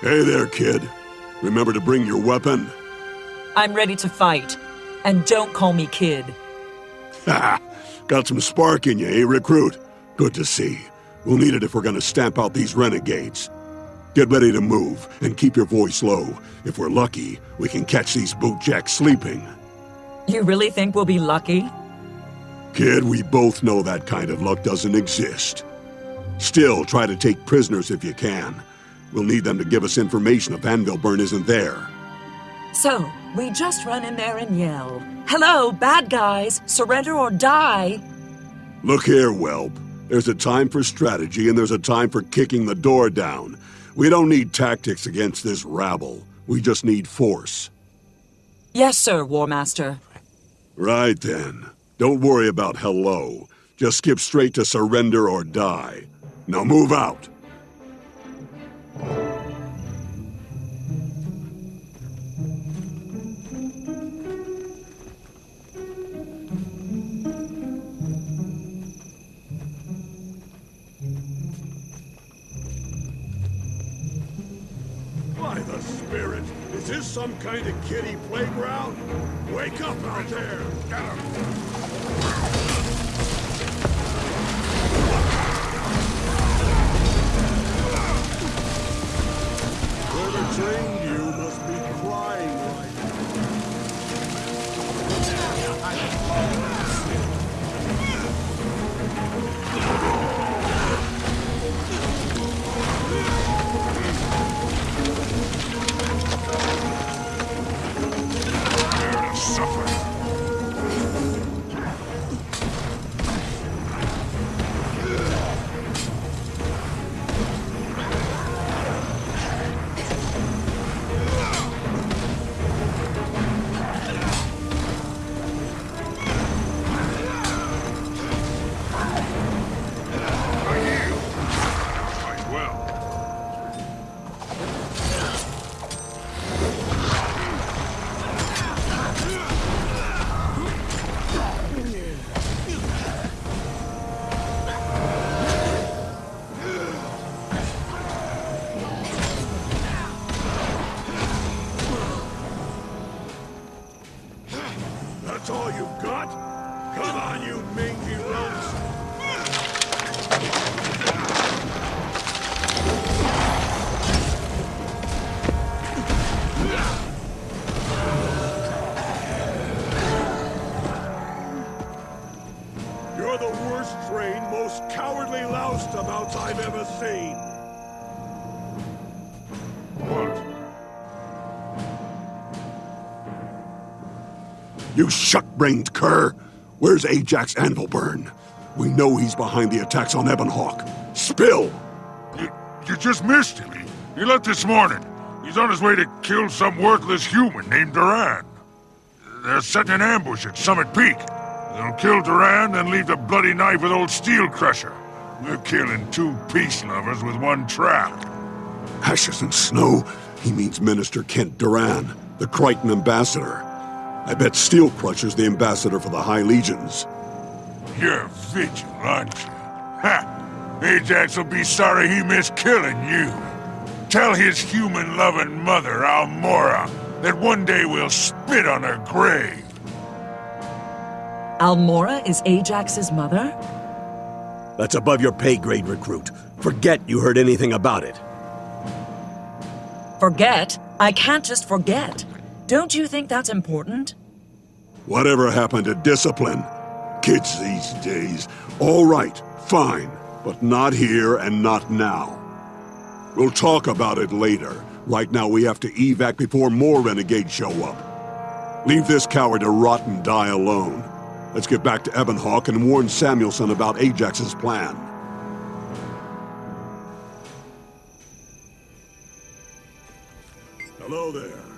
Hey there, kid. Remember to bring your weapon? I'm ready to fight. And don't call me kid. Ha! Got some spark in you, eh, recruit? Good to see. We'll need it if we're gonna stamp out these renegades. Get ready to move, and keep your voice low. If we're lucky, we can catch these bootjacks sleeping. You really think we'll be lucky? Kid, we both know that kind of luck doesn't exist. Still, try to take prisoners if you can. We'll need them to give us information if Anvilburn isn't there. So, we just run in there and yell, Hello, bad guys! Surrender or die! Look here, Whelp. There's a time for strategy and there's a time for kicking the door down. We don't need tactics against this rabble. We just need force. Yes, sir, War Master. Right then. Don't worry about hello. Just skip straight to surrender or die. Now move out. Some kind of kiddie playground? Wake up out there! Whoever cowardly loustabouts I've ever seen! What? You shuck-brained cur! Where's Ajax Anvilburn? We know he's behind the attacks on Ebonhawke. Spill! You, you just missed him. He, he left this morning. He's on his way to kill some worthless human named Duran. They're setting an ambush at Summit Peak. They'll kill Duran, then leave the bloody knife with old Steel Crusher. We're killing two peace lovers with one trap. Ashes and snow? He means Minister Kent Duran, the Krytan ambassador. I bet Steel Crusher's the ambassador for the High Legions. You're vigil, aren't you? Ha! Ajax will be sorry he missed killing you. Tell his human-loving mother, Almorra, that one day we'll spit on her grave. Almorra is Ajax's mother? That's above your pay grade, recruit. Forget you heard anything about it. Forget? I can't just forget. Don't you think that's important? Whatever happened to discipline? Kids these days. All right, fine. But not here and not now. We'll talk about it later. Right now we have to evac before more renegades show up. Leave this coward to rot and die alone. Let's get back to Ebonhawke and warn Samuelson about Ajax's plan. Hello there.